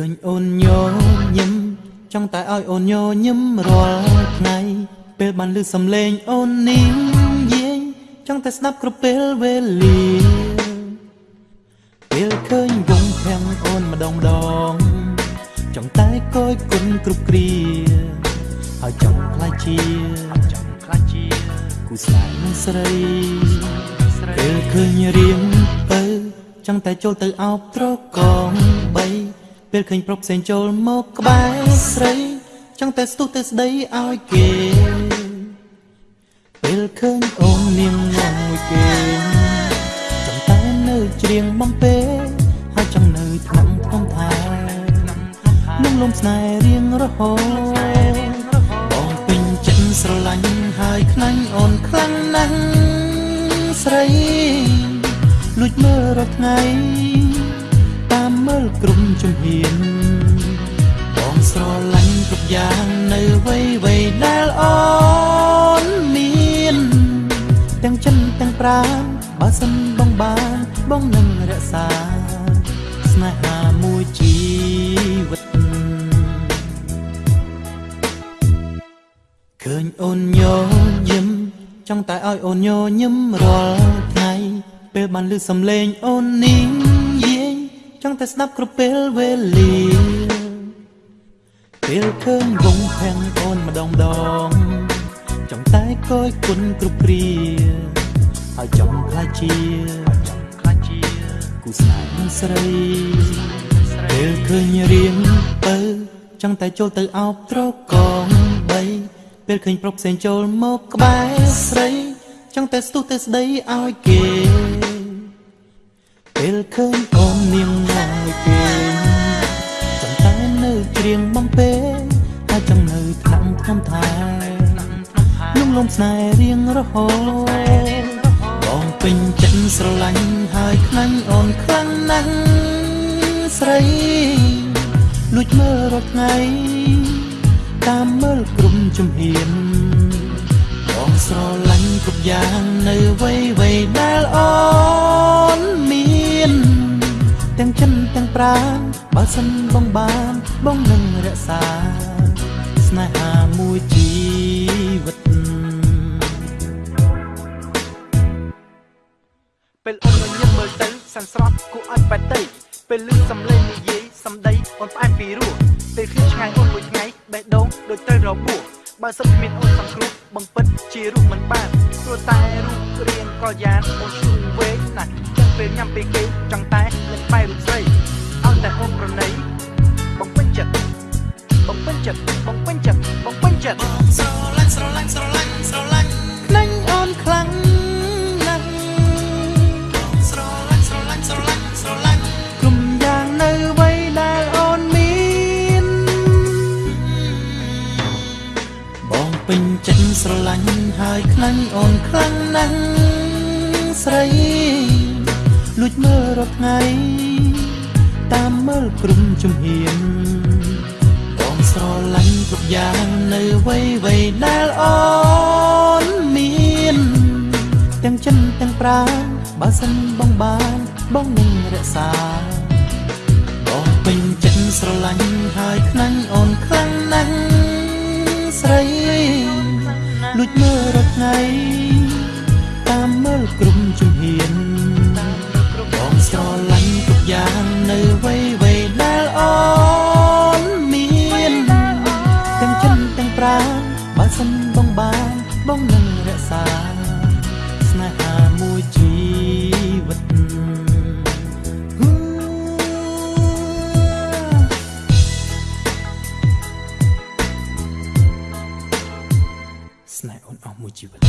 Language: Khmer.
អូនញញឹមចង់តែឲ្យអូនញញឹមរាល់ថ្ងៃពេលបានឮសំឡេងអូននាងយាយចង់តែស្ដាប់គ្រប់ពេលវេលាពេលឃើញវងភាំងអូនម្ដងម្ដងចង់តែកយគុណគ្រប់គ្រាហើយចង់ខ្លាចជាចង់ខ្លាចជាគូស្នេហ៍នឹងស្រីពេលឃើញរៀងទៅចង់តែចូលទៅអោបត្រកងបី ពេលឃើញប្រុសផ្សេងចូលមកក្បែរស្រីចង់តែស្ទុះទៅស្ដីឲ្យគេពេលឃើញអូននាងងងមួយគេចង់តែនៅច្រៀងបំពេហើយចង់នៅថ្នាំក្នុងថែនឹងលំស្នេហ៍រៀងរហូតបងពេញចិត្តស្រឡាញ់ហើយខ្លាញ់អូនខ្លាំងណាស់ស្រីលួចមើលរាល់ថ្ងៃតាមមើ លក្រុមជំហានបងស្រឡាញ់គ្រប់យ៉ាងនៅវ័យវ័យដែលអូនមានទាំងចិនទាំងប្រាណបើសិនបងបានបងនឹងរក្សា ស្នេហាមួយជីវិតឃើញអូនញញឹមចង់តែឲ្យអូនញញឹមរាល់ថ្ងៃពេលបានឮសំឡេងអូននាងយាយ ចង់តែស្ដាប់គ្រប់ពេលវេលាពេលឃើញវងភាំងអូនម្ដងម្ដងចង់តែកយគុណគ្រប់គ្រាហើយចង់ខ្លាចជាចង់ខ្លាចជាគូស្នេហ៍នឹងស្រីពេលឃើញរៀងទៅចង់តែចូលទៅអោបត្រកងបីពេលឃើញប្រុសផ្សេងចូលមកក្បែរស្រីចង់តែស្ទុះទៅស្ដីឲ្យគេពេលឃើញ ថ្នាំថ្នាំថែលំលំស្នេហ៍រៀងរហូតបងពេញចិត្តស្រឡាញ់ហើយខ្លាញ់អូនខ្លាំងណាស់ស្រីលួចមើលរាល់ថ្ងៃតាមមើលក្រុមជំហានបងស្រឡាញ់គ្រប់យ៉ាងនៅវ័យវ័យដែលអូនមានទាំងចិនទាំងប្រាណបើសិនបងបានបងនឹងរក្សាស្នេហាមួយ ជីវិតពេលអូនញញឹមមើលទៅសាន់ស្រស់គួរឲ្យបែតទៅពេលលឺសំឡេងនិយាយសំដីអូនផ្អែមពីរោះពេលឃើញឆ្ងាយអូនមួយថ្ងៃបេះដូងដូចត្រូវរបួសបើសិនគ្មានអូនសង្គ្រោះបងពិតជារូបមិនបានព្រោះតែរូបរាងក៏យ៉ាងអូនឈូងវែងណាស់ចឹងពេលញ៉ាំពេលគេចង់តែលេចបែររូបស្រីឲ្យតែអូនប្រណីបងពេញចិត្តបងពេញចិត្តបងពេញចិត្ត ស្រឡាញ់ហើយខ្លាញ់អូនខ្លាំងណាស់ស្រីលួចមើលរាល់ថ្ងៃតាមមើលក្រុមជំហានបងស្រឡាញ់គ្រប់យ៉ាងនៅវ័យវ័យដែលអូនមានទាំងចិនទាំងប្រាណបើសិនបងបានបងនឹងរក្សាបងពេញចិត្តស្រឡាញ់ហើយខ្លាញ់អូន ប្រាណបើសិនបងបានបងនឹងរក្សា ស្នេហាមួយជីវិតហ៊ូស្នេហ៍អូនអស់មួយជីវិត